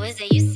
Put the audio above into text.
was it used